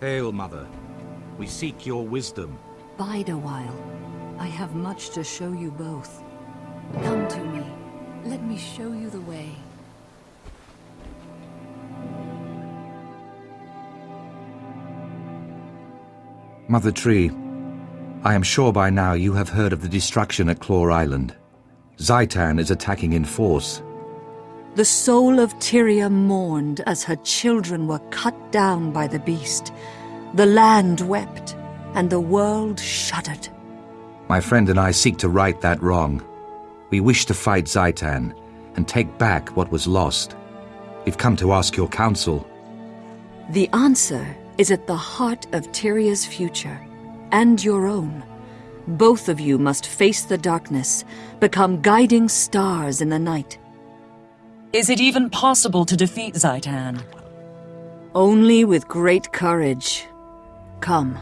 Hail, Mother. We seek your wisdom. Bide a while. I have much to show you both. Come to me. Let me show you the way. Mother Tree, I am sure by now you have heard of the destruction at Claw Island. Zhaitan is attacking in force. The soul of Tyria mourned as her children were cut down by the beast. The land wept, and the world shuddered. My friend and I seek to right that wrong. We wish to fight Zhaitan and take back what was lost. We've come to ask your counsel. The answer is at the heart of Tyria's future, and your own. Both of you must face the darkness, become guiding stars in the night. Is it even possible to defeat Zhaitan? Only with great courage. Come,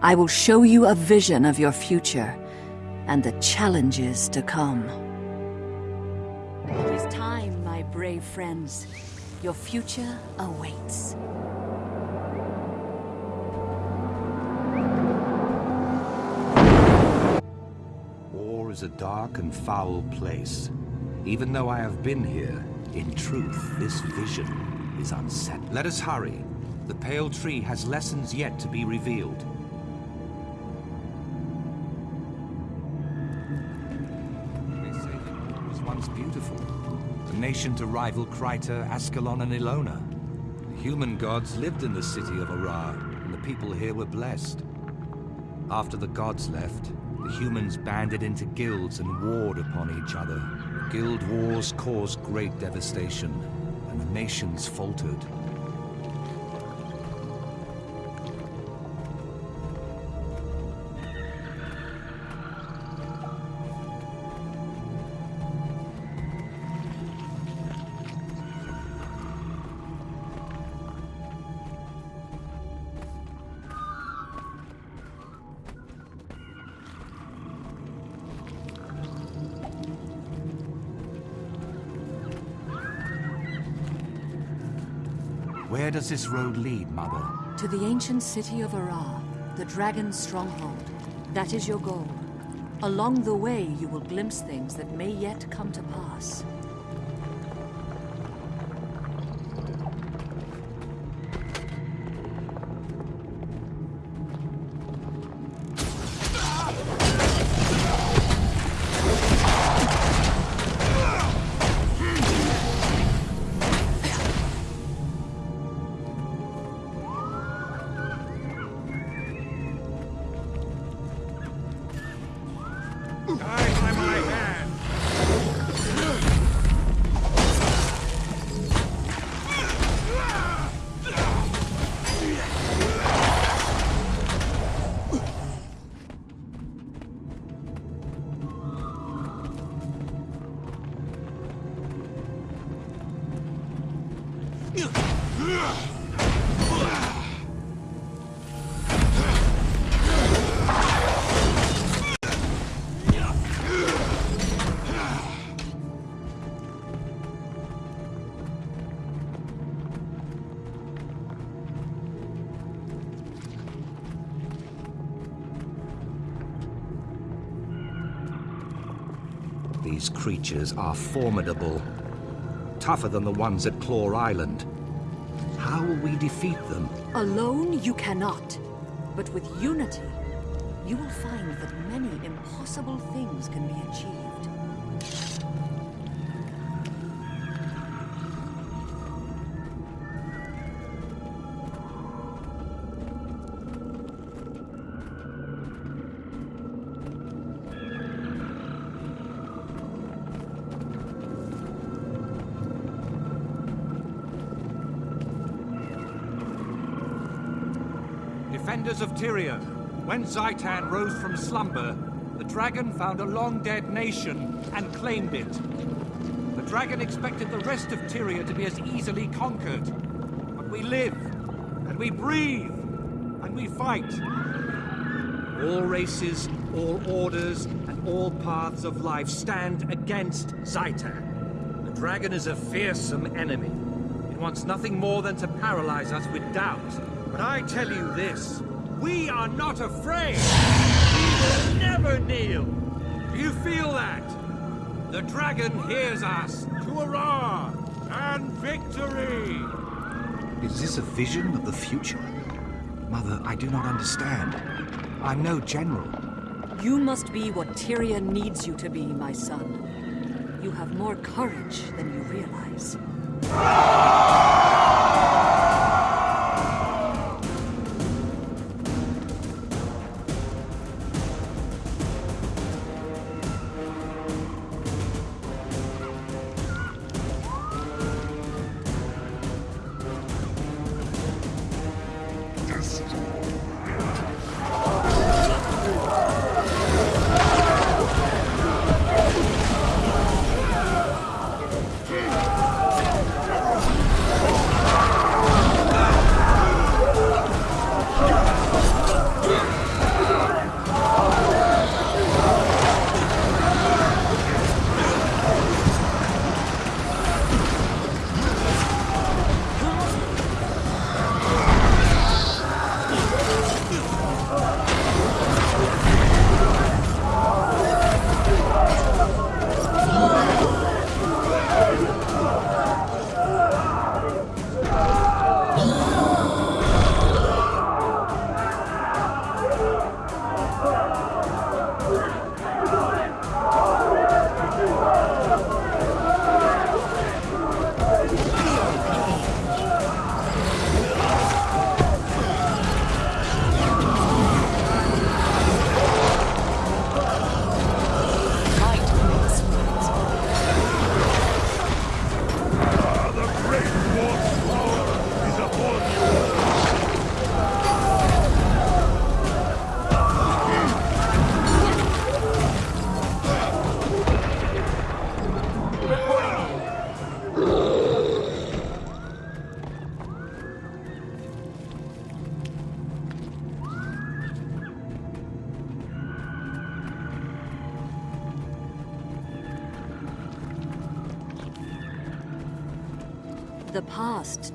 I will show you a vision of your future, and the challenges to come. It is time, my brave friends. Your future awaits. War is a dark and foul place. Even though I have been here, in truth, this vision is unsettling. Let us hurry. The Pale Tree has lessons yet to be revealed. They say that was once beautiful. A nation to rival Kryta, Ascalon, and Elona. The human gods lived in the city of Arah, and the people here were blessed. After the gods left, the humans banded into guilds and warred upon each other. Guild wars caused great devastation, and the nations faltered. Where does this road lead, Mother? To the ancient city of Arah, the dragon's stronghold. That is your goal. Along the way, you will glimpse things that may yet come to pass. These creatures are formidable. Tougher than the ones at Claw Island. How will we defeat them? Alone, you cannot. But with unity, you will find that many impossible things can be achieved. When Zhaitan rose from slumber, the dragon found a long-dead nation and claimed it. The dragon expected the rest of Tyria to be as easily conquered. But we live, and we breathe, and we fight. All races, all orders, and all paths of life stand against Zhaitan. The dragon is a fearsome enemy. It wants nothing more than to paralyze us with doubt, But I tell you this, we are not afraid. We will never kneel. Do you feel that? The dragon hears us. To Arah and victory! Is this a vision of the future? Mother, I do not understand. I'm no general. You must be what Tyria needs you to be, my son. You have more courage than you realize.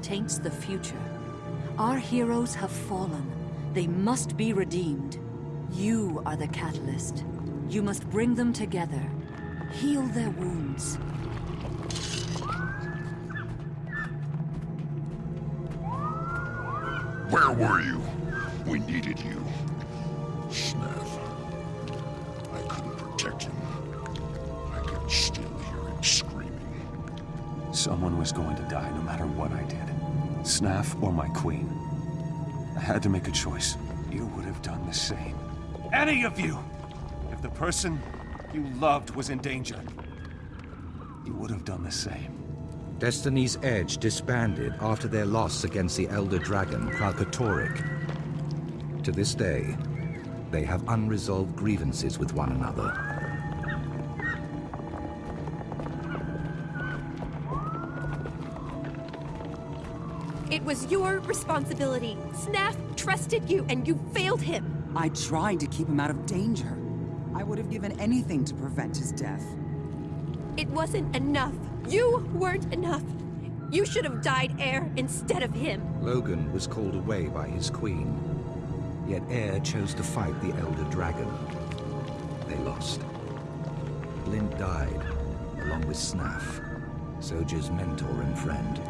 Taints the future. Our heroes have fallen. They must be redeemed. You are the catalyst. You must bring them together. Heal their wounds. Where were you? We needed you. Someone was going to die no matter what I did. Snaff or my queen. I had to make a choice. You would have done the same. Any of you! If the person you loved was in danger, you would have done the same. Destiny's Edge disbanded after their loss against the Elder Dragon, Kralkatorrik. To this day, they have unresolved grievances with one another. Was your responsibility. Snaff trusted you, and you failed him. I tried to keep him out of danger. I would have given anything to prevent his death. It wasn't enough. You weren't enough. You should have died Eir instead of him. Logan was called away by his queen. Yet Eir chose to fight the Elder Dragon. They lost. Blint died, along with Snaff, Zojja's mentor and friend.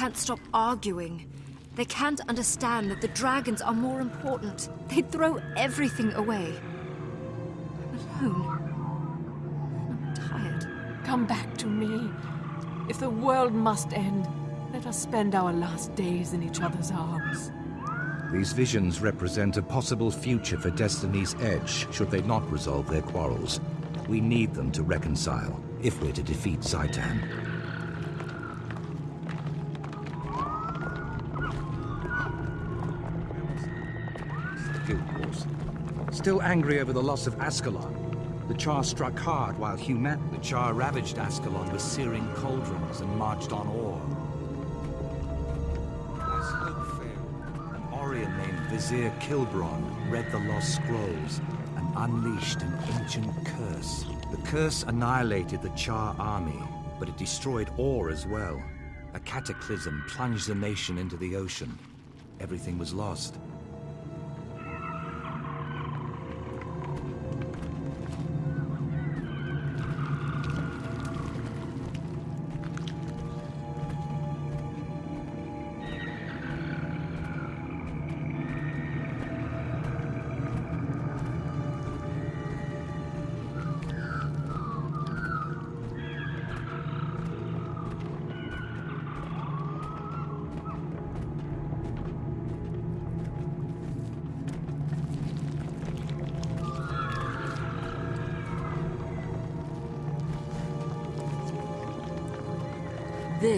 Can't stop arguing. They can't understand that the dragons are more important. They'd throw everything away. I'm alone. I'm tired. Come back to me. If the world must end, let us spend our last days in each other's arms. These visions represent a possible future for Destiny's Edge should they not resolve their quarrels. We need them to reconcile, if we're to defeat Zhaitan. Still angry over the loss of Ascalon, the Char struck hard while Humat... The Char ravaged Ascalon with searing cauldrons and marched on Orr. As hope failed, an Orrian named Vizier Khilbron read the lost scrolls and unleashed an ancient curse. The curse annihilated the Char army, but it destroyed Orr as well. A cataclysm plunged the nation into the ocean. Everything was lost.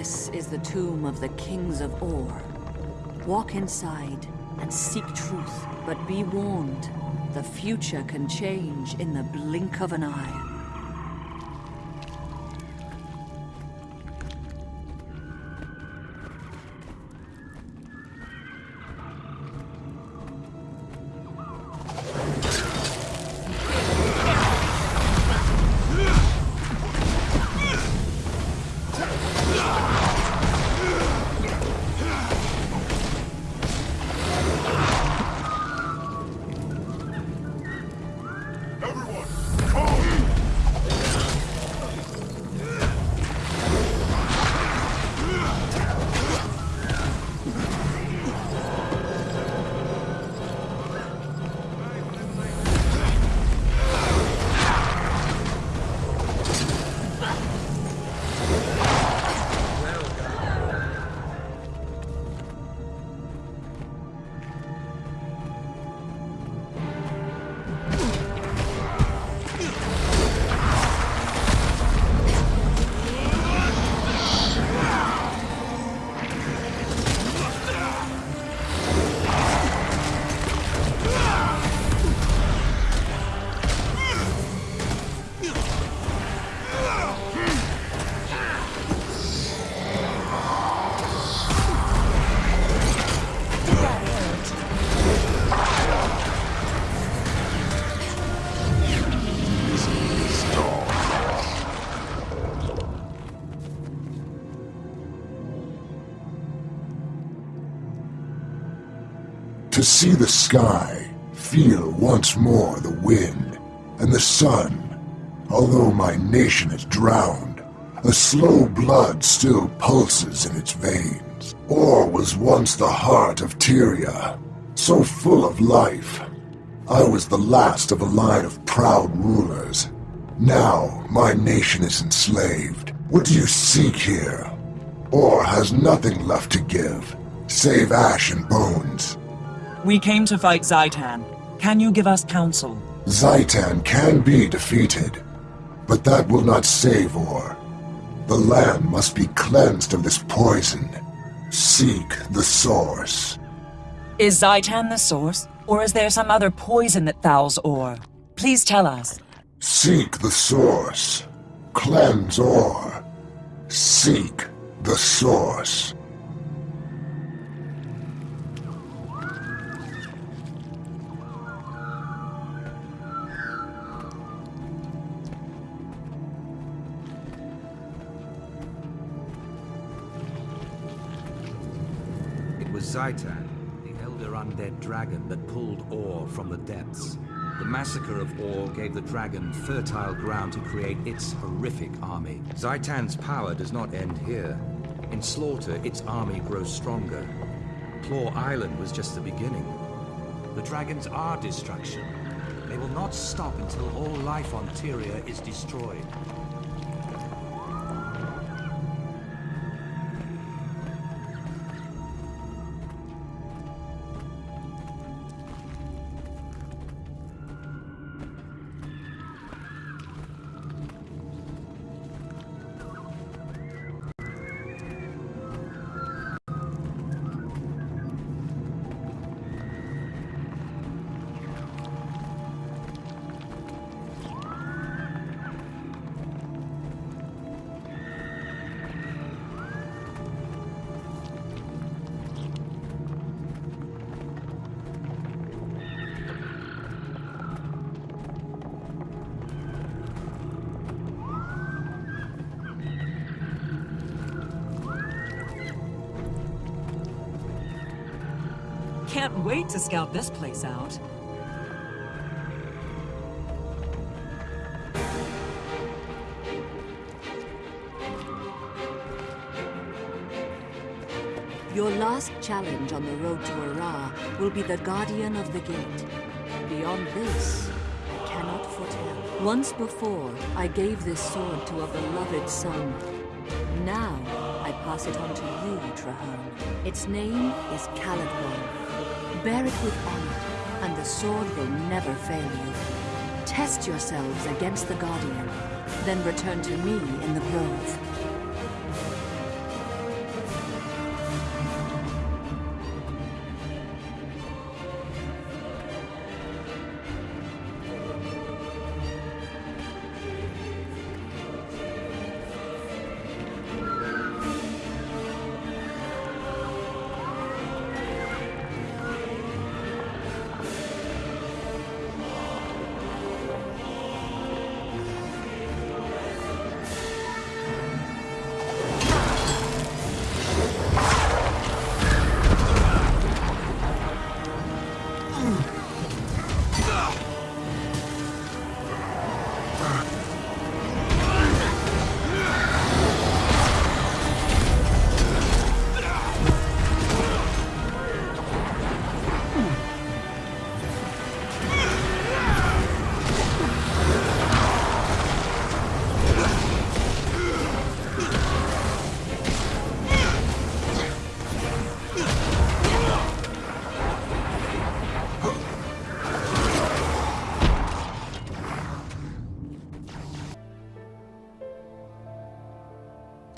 This is the tomb of the kings of Orr. Walk inside and seek truth, but be warned. The future can change in the blink of an eye. To see the sky, feel once more the wind, and the sun. Although my nation is drowned, a slow blood still pulses in its veins. Orr was once the heart of Tyria, so full of life. I was the last of a line of proud rulers. Now my nation is enslaved. What do you seek here? Orr has nothing left to give, save ash and bones. We came to fight Zhaitan. Can you give us counsel? Zhaitan can be defeated, but that will not save Orr. The land must be cleansed of this poison. Seek the source. Is Zhaitan the source? Or is there some other poison that fouls Orr? Please tell us. Seek the source. Cleanse Orr. Seek the source. Zhaitan, the elder undead dragon that pulled Orr from the depths. The massacre of Orr gave the dragon fertile ground to create its horrific army. Zhaitan's power does not end here. In slaughter, its army grows stronger. Claw Island was just the beginning. The dragons are destruction. They will not stop until all life on Tyria is destroyed. Can't wait to scout this place out. Your last challenge on the road to Arah will be the Guardian of the Gate. Beyond this, I cannot foretell. Once before, I gave this sword to a beloved son. Now, I pass it on to you, Trahearne. Its name is Caladbolg. Bear it with honor, and the sword will never fail you. Test yourselves against the Guardian, then return to me in the Grove.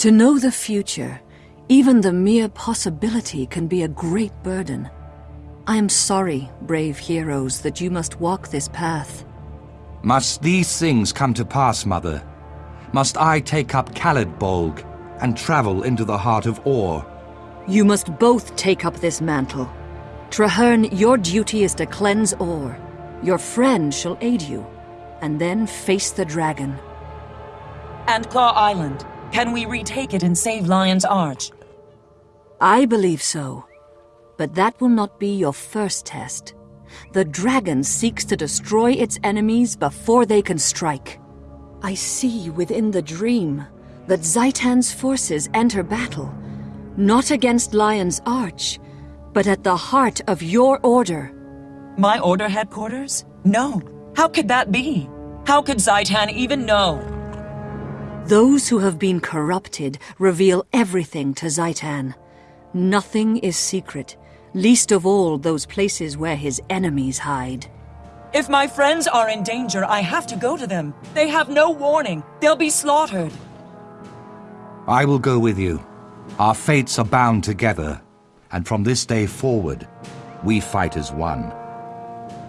To know the future, even the mere possibility can be a great burden. I am sorry, brave heroes, that you must walk this path. Must these things come to pass, Mother? Must I take up Caladbolg and travel into the heart of Orr? You must both take up this mantle. Trahearne, your duty is to cleanse Orr. Your friend shall aid you, and then face the dragon. And Claw Island. Can we retake it and save Lion's Arch? I believe so. But that will not be your first test. The dragon seeks to destroy its enemies before they can strike. I see within the dream that Zhaitan's forces enter battle, not against Lion's Arch, but at the heart of your order. My order headquarters? No. How could that be? How could Zhaitan even know? Those who have been corrupted reveal everything to Zhaitan. Nothing is secret, least of all those places where his enemies hide. If my friends are in danger, I have to go to them. They have no warning. They'll be slaughtered. I will go with you. Our fates are bound together, and from this day forward, we fight as one.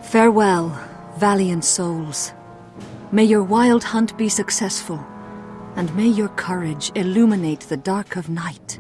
Farewell, valiant souls. May your wild hunt be successful and may your courage illuminate the dark of night.